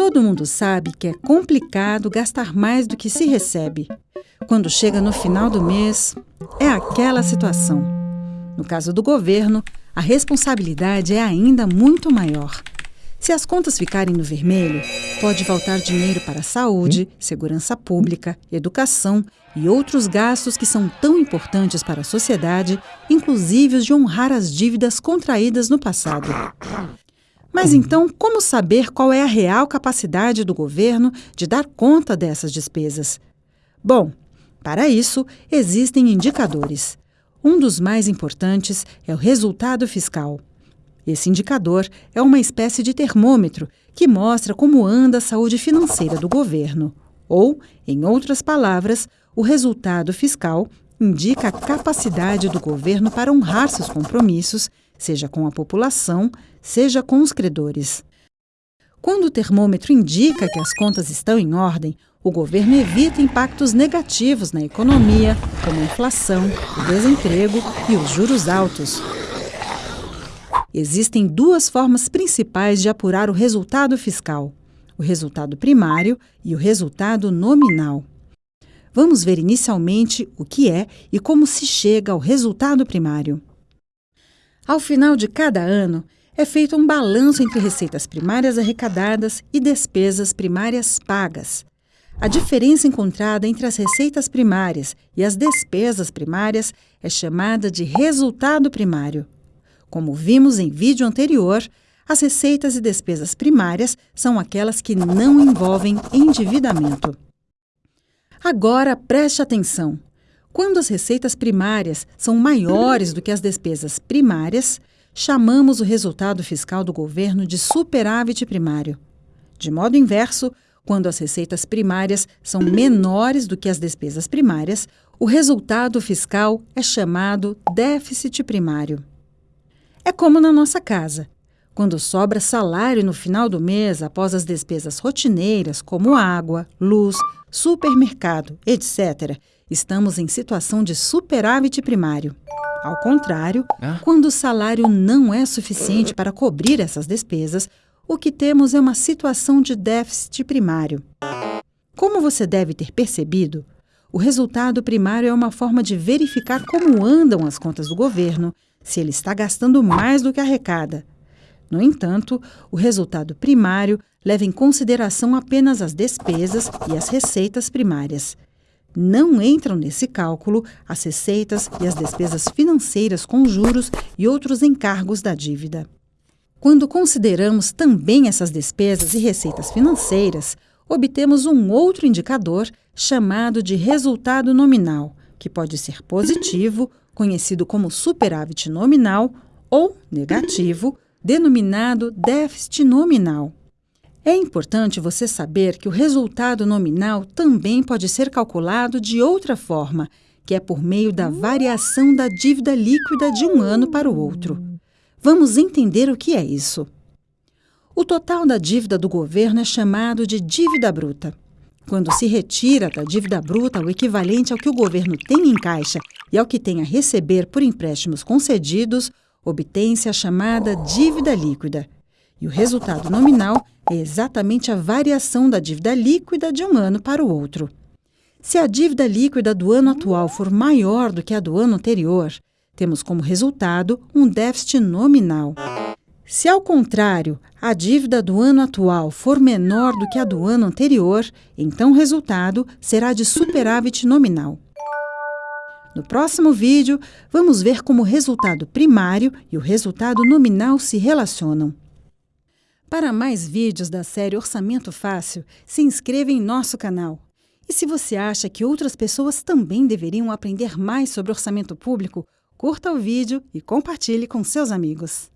Todo mundo sabe que é complicado gastar mais do que se recebe. Quando chega no final do mês, é aquela situação. No caso do governo, a responsabilidade é ainda muito maior. Se as contas ficarem no vermelho, pode faltar dinheiro para saúde, segurança pública, educação e outros gastos que são tão importantes para a sociedade, inclusive os de honrar as dívidas contraídas no passado. Mas então, como saber qual é a real capacidade do governo de dar conta dessas despesas? Bom, para isso, existem indicadores. Um dos mais importantes é o resultado fiscal. Esse indicador é uma espécie de termômetro que mostra como anda a saúde financeira do governo. Ou, em outras palavras, o resultado fiscal indica a capacidade do governo para honrar seus compromissos, seja com a população, seja com os credores. Quando o termômetro indica que as contas estão em ordem, o governo evita impactos negativos na economia, como a inflação, o desemprego e os juros altos. Existem duas formas principais de apurar o resultado fiscal: o resultado primário e o resultado nominal. Vamos ver inicialmente o que é e como se chega ao resultado primário. Ao final de cada ano, é feito um balanço entre receitas primárias arrecadadas e despesas primárias pagas. A diferença encontrada entre as receitas primárias e as despesas primárias é chamada de resultado primário. Como vimos em vídeo anterior, as receitas e despesas primárias são aquelas que não envolvem endividamento. Agora preste atenção. Quando as receitas primárias são maiores do que as despesas primárias, chamamos o resultado fiscal do governo de superávit primário. De modo inverso, quando as receitas primárias são menores do que as despesas primárias, o resultado fiscal é chamado déficit primário. É como na nossa casa. Quando sobra salário no final do mês após as despesas rotineiras, como água, luz, supermercado, etc., estamos em situação de superávit primário. Ao contrário, ah? quando o salário não é suficiente para cobrir essas despesas, o que temos é uma situação de déficit primário. Como você deve ter percebido, o resultado primário é uma forma de verificar como andam as contas do governo, se ele está gastando mais do que arrecada. No entanto, o resultado primário leva em consideração apenas as despesas e as receitas primárias. Não entram nesse cálculo as receitas e as despesas financeiras com juros e outros encargos da dívida. Quando consideramos também essas despesas e receitas financeiras, obtemos um outro indicador chamado de resultado nominal, que pode ser positivo, conhecido como superávit nominal, ou negativo, denominado déficit nominal. É importante você saber que o resultado nominal também pode ser calculado de outra forma, que é por meio da variação da dívida líquida de um ano para o outro. Vamos entender o que é isso. O total da dívida do governo é chamado de dívida bruta. Quando se retira da dívida bruta o equivalente ao que o governo tem em caixa e ao que tem a receber por empréstimos concedidos, obtém-se a chamada dívida líquida. E o resultado nominal é exatamente a variação da dívida líquida de um ano para o outro. Se a dívida líquida do ano atual for maior do que a do ano anterior, temos como resultado um déficit nominal. Se, ao contrário, a dívida do ano atual for menor do que a do ano anterior, então o resultado será de superávit nominal. No próximo vídeo, vamos ver como o resultado primário e o resultado nominal se relacionam. Para mais vídeos da série Orçamento Fácil, se inscreva em nosso canal. E se você acha que outras pessoas também deveriam aprender mais sobre orçamento público, curta o vídeo e compartilhe com seus amigos.